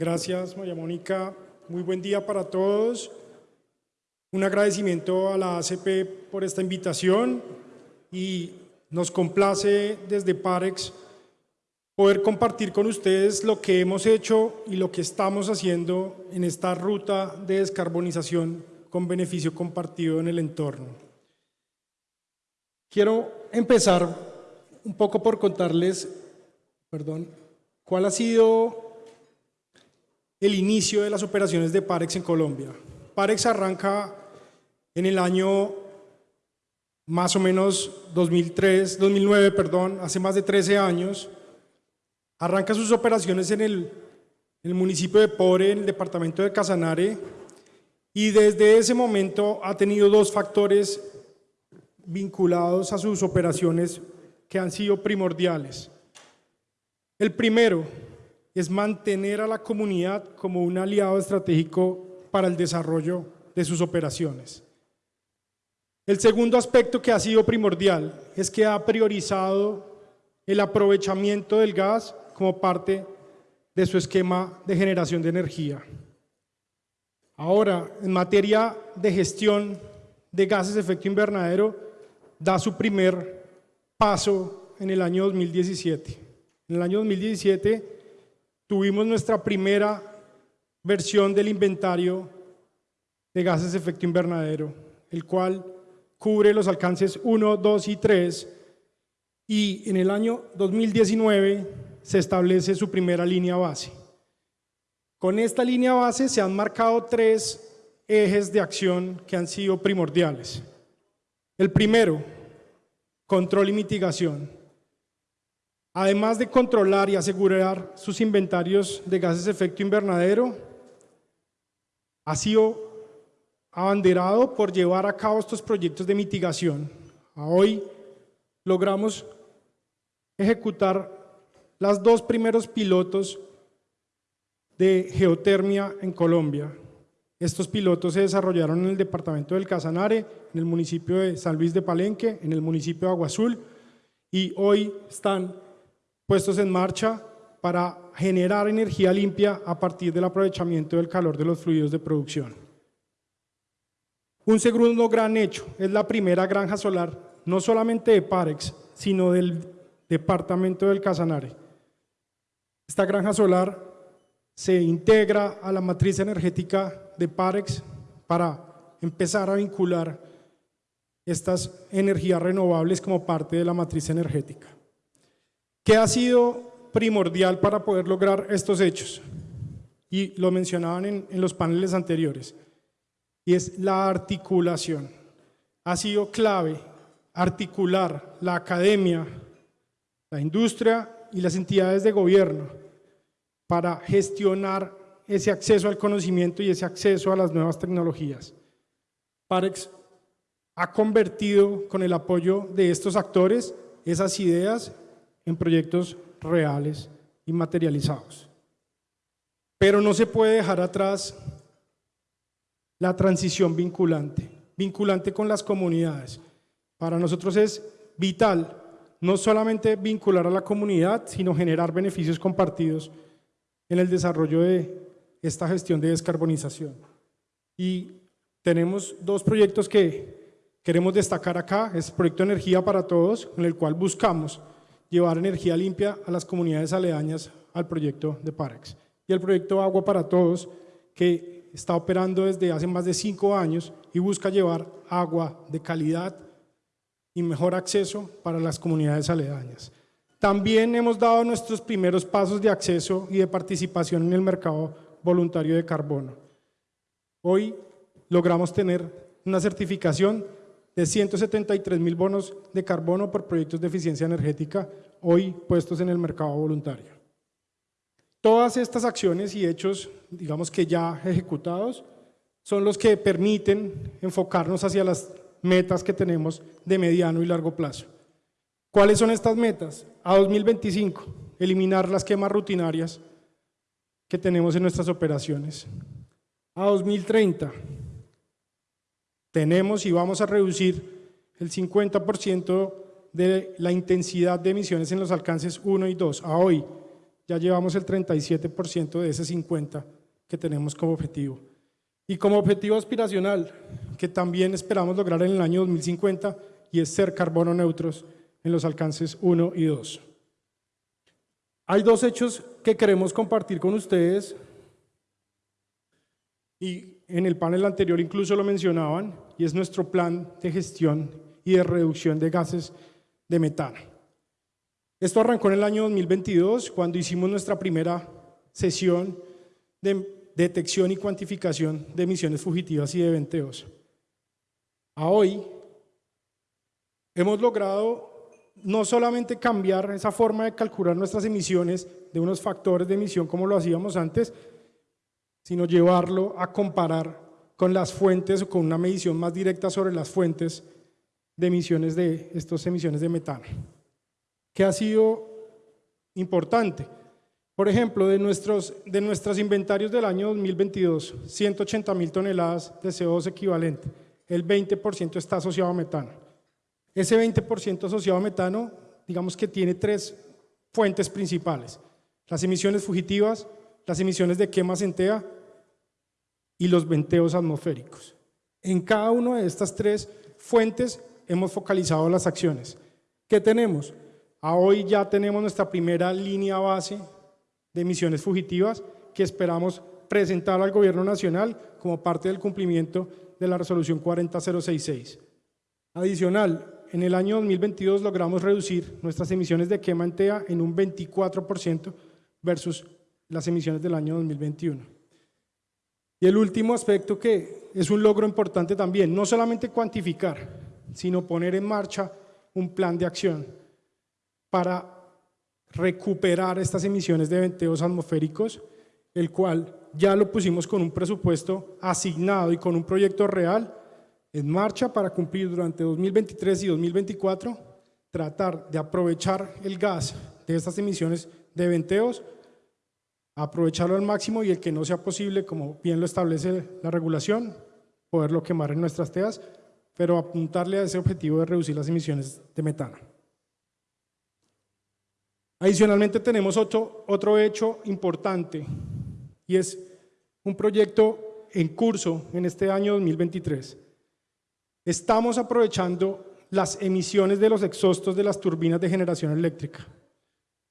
Gracias, María Mónica. Muy buen día para todos. Un agradecimiento a la ACP por esta invitación y nos complace desde Parex poder compartir con ustedes lo que hemos hecho y lo que estamos haciendo en esta ruta de descarbonización con beneficio compartido en el entorno. Quiero empezar un poco por contarles, perdón, cuál ha sido el inicio de las operaciones de Parex en Colombia. Parex arranca en el año más o menos 2003, 2009, perdón, hace más de 13 años, arranca sus operaciones en el, en el municipio de Pore, en el departamento de Casanare, y desde ese momento ha tenido dos factores vinculados a sus operaciones que han sido primordiales. El primero es mantener a la comunidad como un aliado estratégico para el desarrollo de sus operaciones. El segundo aspecto que ha sido primordial es que ha priorizado el aprovechamiento del gas como parte de su esquema de generación de energía. Ahora, en materia de gestión de gases de efecto invernadero, da su primer paso en el año 2017. En el año 2017 tuvimos nuestra primera versión del inventario de gases de efecto invernadero, el cual cubre los alcances 1, 2 y 3 y en el año 2019 se establece su primera línea base. Con esta línea base se han marcado tres ejes de acción que han sido primordiales. El primero, control y mitigación. Además de controlar y asegurar sus inventarios de gases de efecto invernadero, ha sido abanderado por llevar a cabo estos proyectos de mitigación. Hoy logramos ejecutar los dos primeros pilotos de geotermia en Colombia. Estos pilotos se desarrollaron en el departamento del Casanare, en el municipio de San Luis de Palenque, en el municipio de Agua Azul y hoy están puestos en marcha para generar energía limpia a partir del aprovechamiento del calor de los fluidos de producción. Un segundo gran hecho es la primera granja solar, no solamente de Parex, sino del departamento del Casanare. Esta granja solar se integra a la matriz energética de Parex para empezar a vincular estas energías renovables como parte de la matriz energética. ¿Qué ha sido primordial para poder lograr estos hechos? Y lo mencionaban en, en los paneles anteriores, y es la articulación. Ha sido clave articular la academia, la industria y las entidades de gobierno para gestionar ese acceso al conocimiento y ese acceso a las nuevas tecnologías. Parex ha convertido con el apoyo de estos actores esas ideas en proyectos reales y materializados. Pero no se puede dejar atrás la transición vinculante, vinculante con las comunidades. Para nosotros es vital no solamente vincular a la comunidad, sino generar beneficios compartidos en el desarrollo de esta gestión de descarbonización. Y tenemos dos proyectos que queremos destacar acá, es el proyecto Energía para Todos, con el cual buscamos llevar energía limpia a las comunidades aledañas al proyecto de Parex. Y el proyecto Agua para Todos, que está operando desde hace más de cinco años y busca llevar agua de calidad y mejor acceso para las comunidades aledañas. También hemos dado nuestros primeros pasos de acceso y de participación en el mercado voluntario de carbono. Hoy logramos tener una certificación de 173 mil bonos de carbono por proyectos de eficiencia energética, hoy puestos en el mercado voluntario. Todas estas acciones y hechos, digamos que ya ejecutados, son los que permiten enfocarnos hacia las metas que tenemos de mediano y largo plazo. ¿Cuáles son estas metas? A 2025, eliminar las quemas rutinarias que tenemos en nuestras operaciones. A 2030, tenemos y vamos a reducir el 50% de la intensidad de emisiones en los alcances 1 y 2. A hoy, ya llevamos el 37% de ese 50% que tenemos como objetivo. Y como objetivo aspiracional, que también esperamos lograr en el año 2050, y es ser carbono neutros en los alcances 1 y 2. Hay dos hechos que queremos compartir con ustedes, y en el panel anterior incluso lo mencionaban, y es nuestro plan de gestión y de reducción de gases de metano. Esto arrancó en el año 2022, cuando hicimos nuestra primera sesión de detección y cuantificación de emisiones fugitivas y de venteos. A hoy hemos logrado no solamente cambiar esa forma de calcular nuestras emisiones de unos factores de emisión como lo hacíamos antes, sino llevarlo a comparar con las fuentes o con una medición más directa sobre las fuentes de emisiones de estas emisiones de metano, que ha sido importante. Por ejemplo, de nuestros, de nuestros inventarios del año 2022, 180 mil toneladas de CO2 equivalente, el 20% está asociado a metano. Ese 20% asociado a metano, digamos que tiene tres fuentes principales, las emisiones fugitivas, las emisiones de quema centea y los venteos atmosféricos. En cada una de estas tres fuentes hemos focalizado las acciones. ¿Qué tenemos? A hoy ya tenemos nuestra primera línea base de emisiones fugitivas que esperamos presentar al Gobierno Nacional como parte del cumplimiento de la resolución 40066. Adicional, en el año 2022 logramos reducir nuestras emisiones de quema en TEA en un 24% versus las emisiones del año 2021. Y el último aspecto que es un logro importante también, no solamente cuantificar, sino poner en marcha un plan de acción para recuperar estas emisiones de venteos atmosféricos, el cual ya lo pusimos con un presupuesto asignado y con un proyecto real en marcha para cumplir durante 2023 y 2024, tratar de aprovechar el gas de estas emisiones de venteos, aprovecharlo al máximo y el que no sea posible, como bien lo establece la regulación, poderlo quemar en nuestras teas, pero apuntarle a ese objetivo de reducir las emisiones de metano. Adicionalmente tenemos otro, otro hecho importante y es un proyecto en curso en este año 2023. Estamos aprovechando las emisiones de los exhaustos de las turbinas de generación eléctrica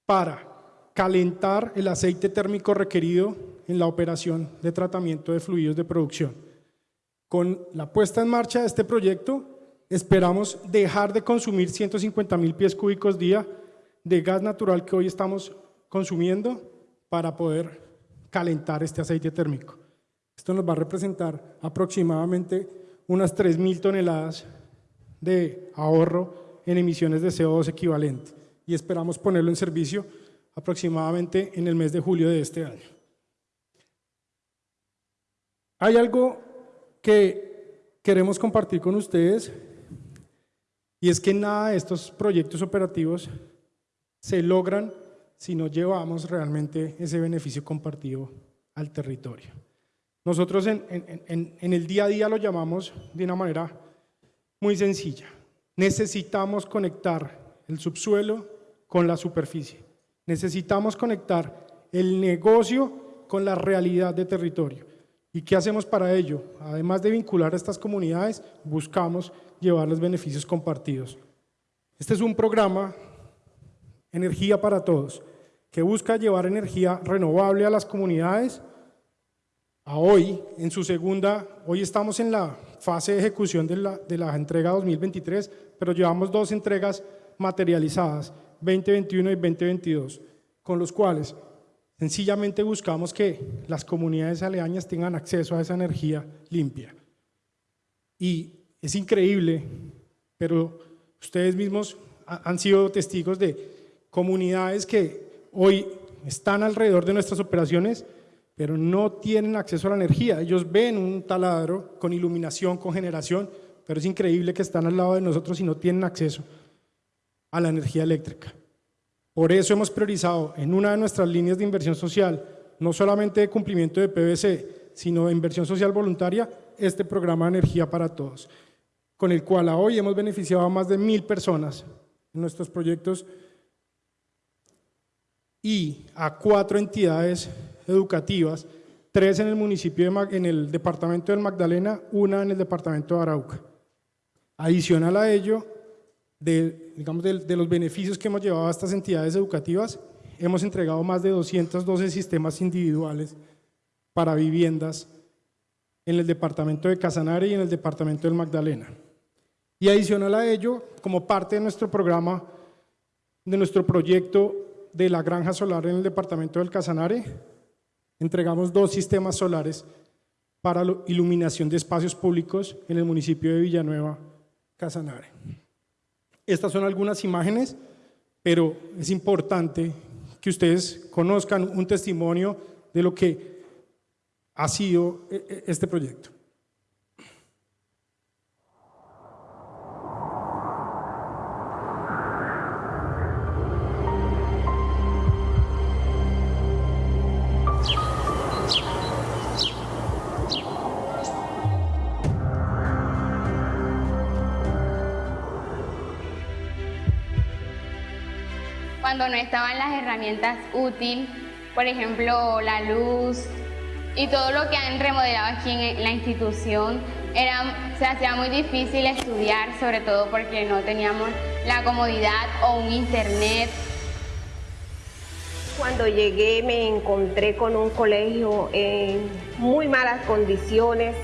para calentar el aceite térmico requerido en la operación de tratamiento de fluidos de producción. Con la puesta en marcha de este proyecto, esperamos dejar de consumir 150 mil pies cúbicos día de gas natural que hoy estamos consumiendo para poder calentar este aceite térmico. Esto nos va a representar aproximadamente unas 3.000 toneladas de ahorro en emisiones de CO2 equivalente y esperamos ponerlo en servicio aproximadamente en el mes de julio de este año. Hay algo que queremos compartir con ustedes y es que nada de estos proyectos operativos se logran si no llevamos realmente ese beneficio compartido al territorio. Nosotros en, en, el día a día lo llamamos de una manera muy sencilla. Necesitamos conectar el subsuelo con la superficie. Necesitamos conectar el negocio con la realidad de territorio. ¿Y qué hacemos para ello? Además de vincular a estas comunidades, buscamos llevar los beneficios compartidos. Este es un programa Energía para Todos, que busca llevar energía renovable a las comunidades. A hoy, en su segunda, hoy estamos en la fase de ejecución de la, de la entrega 2023, pero llevamos dos entregas materializadas, 2021 y 2022, con los cuales sencillamente buscamos que las comunidades aledañas tengan acceso a esa energía limpia. Y es increíble, pero ustedes mismos han sido testigos de comunidades que hoy están alrededor de nuestras operaciones, pero no tienen acceso a la energía. Ellos ven un taladro con iluminación, con generación, pero es increíble que están al lado de nosotros y no tienen acceso a la energía eléctrica. Por eso hemos priorizado en una de nuestras líneas de inversión social, no solamente de cumplimiento de PVC, sino de inversión social voluntaria, este programa de energía para todos, con el cual a hoy hemos beneficiado a más de mil personas en nuestros proyectos y a cuatro entidades educativas, tres en el municipio, de, en el departamento del Magdalena, una en el departamento de Arauca. Adicional a ello, de, digamos, de, de los beneficios que hemos llevado a estas entidades educativas, hemos entregado más de 212 sistemas individuales para viviendas en el departamento de Casanare y en el departamento del Magdalena. Y adicional a ello, como parte de nuestro programa, de nuestro proyecto de la granja solar en el departamento del Casanare, entregamos dos sistemas solares para iluminación de espacios públicos en el municipio de Villanueva, Casanare. Estas son algunas imágenes, pero es importante que ustedes conozcan un testimonio de lo que ha sido eh, eh, este proyecto. Cuando no estaban las herramientas útiles, por ejemplo, la luz y todo lo que han remodelado aquí en la institución, era, se hacía muy difícil estudiar, sobre todo porque no teníamos la comodidad o un internet. Cuando llegué me encontré con un colegio en muy malas condiciones.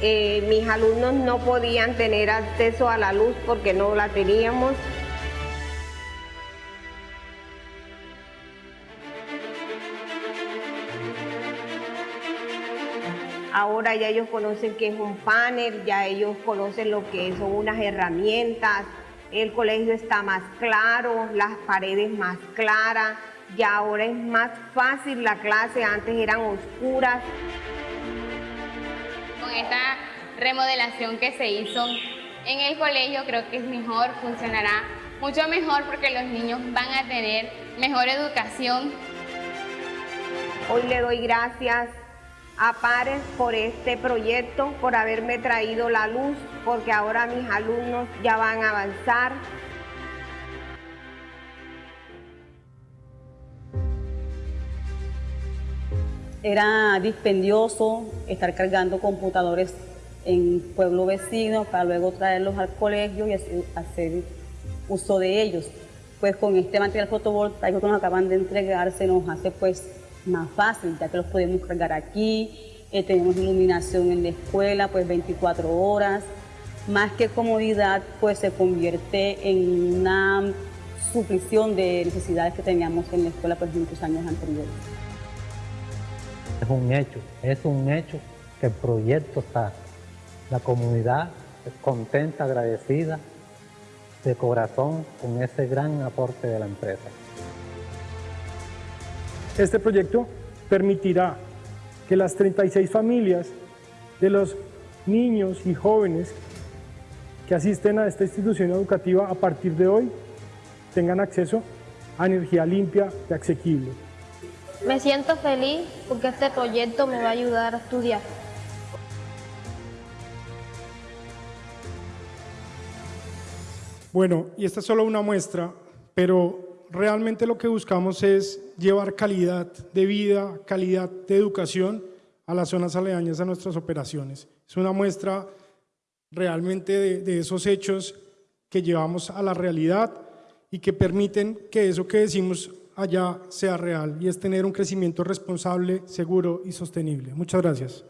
Eh, mis alumnos no podían tener acceso a la luz porque no la teníamos. Ahora ya ellos conocen qué es un panel, ya ellos conocen lo que son unas herramientas, el colegio está más claro, las paredes más claras, ya ahora es más fácil la clase, antes eran oscuras. Con esta remodelación que se hizo en el colegio creo que es mejor, funcionará mucho mejor porque los niños van a tener mejor educación. Hoy le doy gracias a Pares por este proyecto, por haberme traído la luz, porque ahora mis alumnos ya van a avanzar. Era dispendioso estar cargando computadores en pueblo vecino para luego traerlos al colegio y hacer, uso de ellos. Pues con este material fotovoltaico que nos acaban de entregar se nos hace pues más fácil, ya que los podemos cargar aquí, eh, tenemos iluminación en la escuela pues 24 horas, más que comodidad pues se convierte en una suplición de necesidades que teníamos en la escuela pues muchos años anteriores. Es un hecho, es un hecho que el proyecto está. La comunidad es contenta, agradecida de corazón con ese gran aporte de la empresa. Este proyecto permitirá que las 36 familias de los niños y jóvenes que asisten a esta institución educativa a partir de hoy tengan acceso a energía limpia y asequible. Me siento feliz porque este proyecto me va a ayudar a estudiar. Bueno, y esta es solo una muestra, pero realmente lo que buscamos es llevar calidad de vida, calidad de educación a las zonas aledañas a nuestras operaciones. Es una muestra realmente de, esos hechos que llevamos a la realidad y que permiten que eso que decimos allá sea real y es tener un crecimiento responsable, seguro y sostenible. Muchas gracias.